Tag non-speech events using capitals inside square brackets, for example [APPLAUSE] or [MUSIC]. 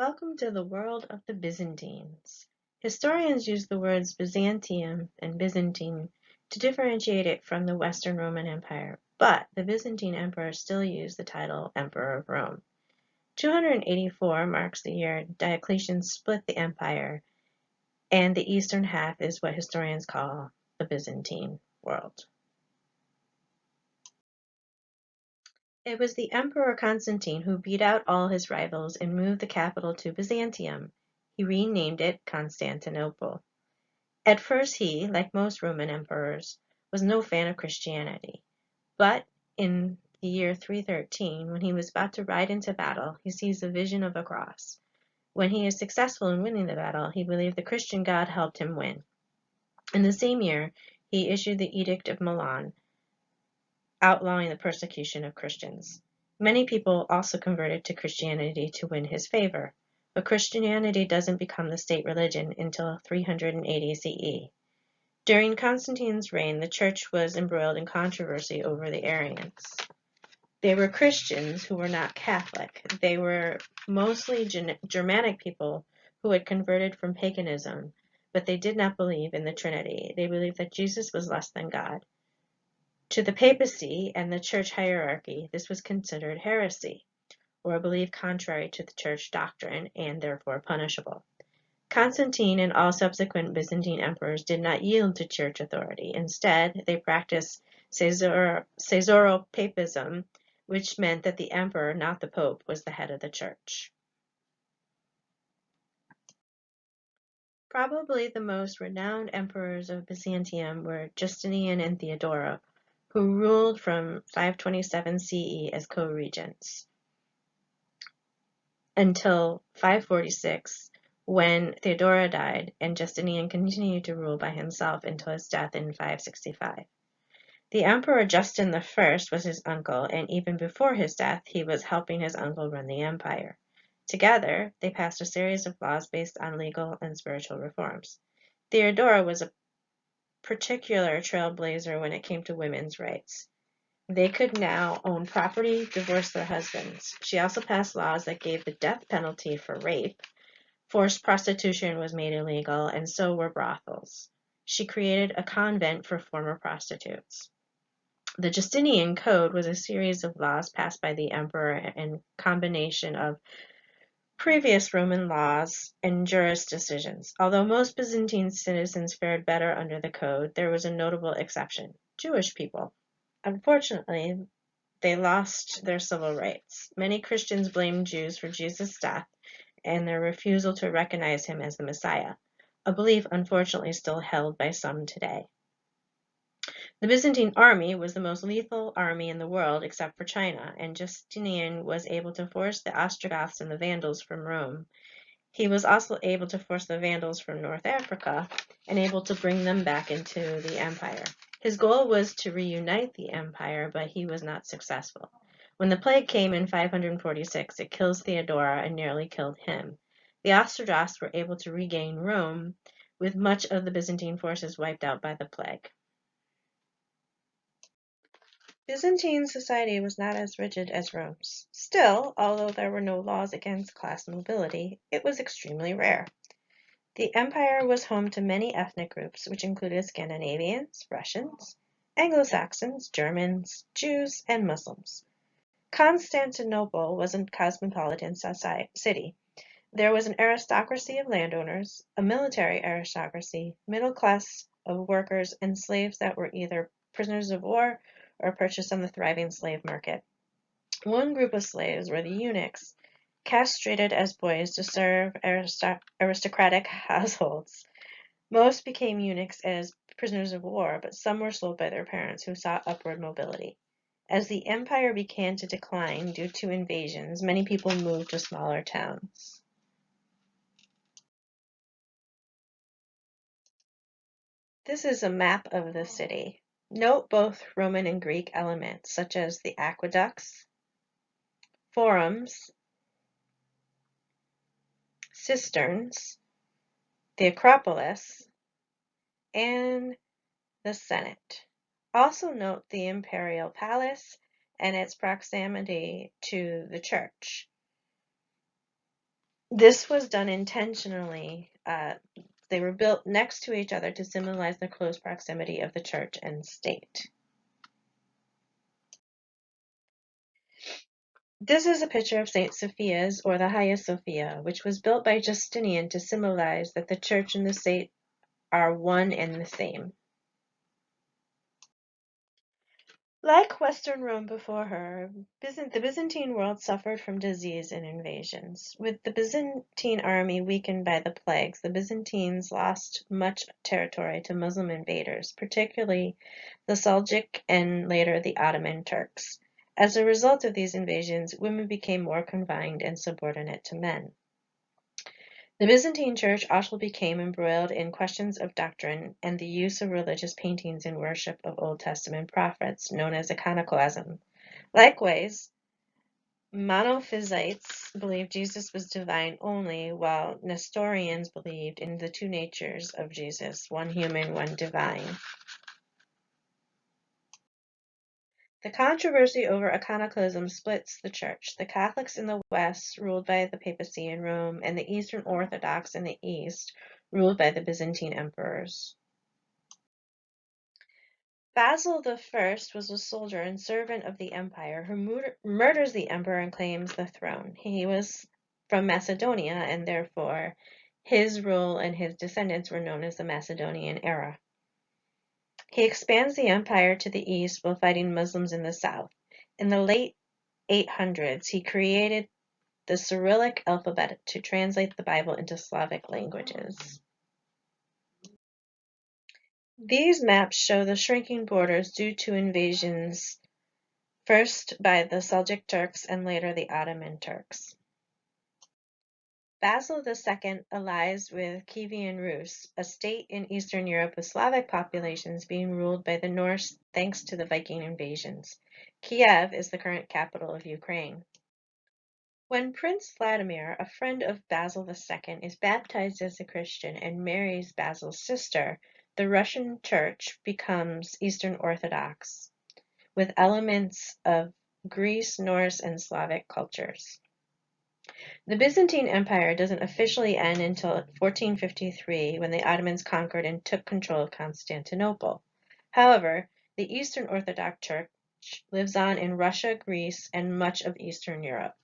Welcome to the world of the Byzantines. Historians use the words Byzantium and Byzantine to differentiate it from the Western Roman Empire, but the Byzantine emperors still used the title Emperor of Rome. 284 marks the year Diocletian split the empire, and the eastern half is what historians call the Byzantine world. It was the Emperor Constantine who beat out all his rivals and moved the capital to Byzantium. He renamed it Constantinople. At first he, like most Roman emperors, was no fan of Christianity. But in the year 313, when he was about to ride into battle, he sees a vision of a cross. When he is successful in winning the battle, he believed the Christian God helped him win. In the same year, he issued the Edict of Milan, outlawing the persecution of Christians. Many people also converted to Christianity to win his favor, but Christianity doesn't become the state religion until 380 CE. During Constantine's reign, the church was embroiled in controversy over the Arians. They were Christians who were not Catholic. They were mostly Germanic people who had converted from paganism, but they did not believe in the Trinity. They believed that Jesus was less than God. To the papacy and the church hierarchy, this was considered heresy, or a belief contrary to the church doctrine and therefore punishable. Constantine and all subsequent Byzantine emperors did not yield to church authority. Instead, they practiced Caesaropapism, which meant that the emperor, not the pope, was the head of the church. Probably the most renowned emperors of Byzantium were Justinian and Theodora, who ruled from 527 CE as co-regents until 546 when Theodora died and Justinian continued to rule by himself until his death in 565. The Emperor Justin I was his uncle and even before his death he was helping his uncle run the empire. Together, they passed a series of laws based on legal and spiritual reforms. Theodora was a particular trailblazer when it came to women's rights. They could now own property, divorce their husbands. She also passed laws that gave the death penalty for rape. Forced prostitution was made illegal, and so were brothels. She created a convent for former prostitutes. The Justinian Code was a series of laws passed by the emperor in combination of previous Roman laws and juris decisions. Although most Byzantine citizens fared better under the code, there was a notable exception, Jewish people. Unfortunately, they lost their civil rights. Many Christians blamed Jews for Jesus' death and their refusal to recognize him as the Messiah, a belief unfortunately still held by some today. The Byzantine army was the most lethal army in the world except for China, and Justinian was able to force the Ostrogoths and the Vandals from Rome. He was also able to force the Vandals from North Africa and able to bring them back into the empire. His goal was to reunite the empire, but he was not successful. When the plague came in 546, it kills Theodora and nearly killed him. The Ostrogoths were able to regain Rome, with much of the Byzantine forces wiped out by the plague. Byzantine society was not as rigid as Rome's. Still, although there were no laws against class mobility, it was extremely rare. The empire was home to many ethnic groups, which included Scandinavians, Russians, Anglo-Saxons, Germans, Jews, and Muslims. Constantinople was a cosmopolitan city. There was an aristocracy of landowners, a military aristocracy, middle class of workers, and slaves that were either prisoners of war or purchased on the thriving slave market. One group of slaves were the eunuchs, castrated as boys to serve aristocratic [LAUGHS] households. Most became eunuchs as prisoners of war, but some were sold by their parents who sought upward mobility. As the empire began to decline due to invasions, many people moved to smaller towns. This is a map of the city. Note both Roman and Greek elements, such as the aqueducts, forums, cisterns, the Acropolis, and the Senate. Also note the imperial palace and its proximity to the church. This was done intentionally. Uh, they were built next to each other to symbolize the close proximity of the church and state. This is a picture of St. Sophia's, or the Hagia Sophia, which was built by Justinian to symbolize that the church and the state are one and the same. Like Western Rome before her, the Byzantine world suffered from disease and invasions. With the Byzantine army weakened by the plagues, the Byzantines lost much territory to Muslim invaders, particularly the Seljuk and later the Ottoman Turks. As a result of these invasions, women became more confined and subordinate to men. The Byzantine Church also became embroiled in questions of doctrine and the use of religious paintings in worship of Old Testament prophets, known as iconoclasm. Likewise, Monophysites believed Jesus was divine only, while Nestorians believed in the two natures of Jesus, one human, one divine. The controversy over iconoclasm splits the Church: the Catholics in the West, ruled by the papacy in Rome, and the Eastern Orthodox in the East, ruled by the Byzantine emperors. Basil I was a soldier and servant of the empire who murders the emperor and claims the throne. He was from Macedonia, and therefore his rule and his descendants were known as the Macedonian era. He expands the empire to the east while fighting Muslims in the south. In the late 800s, he created the Cyrillic alphabet to translate the Bible into Slavic languages. These maps show the shrinking borders due to invasions first by the Seljuk Turks and later the Ottoman Turks. Basil II allies with Kievan Rus, a state in Eastern Europe with Slavic populations being ruled by the Norse thanks to the Viking invasions. Kiev is the current capital of Ukraine. When Prince Vladimir, a friend of Basil II, is baptized as a Christian and marries Basil's sister, the Russian Church becomes Eastern Orthodox, with elements of Greece, Norse, and Slavic cultures. The Byzantine Empire doesn't officially end until 1453 when the Ottomans conquered and took control of Constantinople. However, the Eastern Orthodox Church lives on in Russia, Greece, and much of Eastern Europe.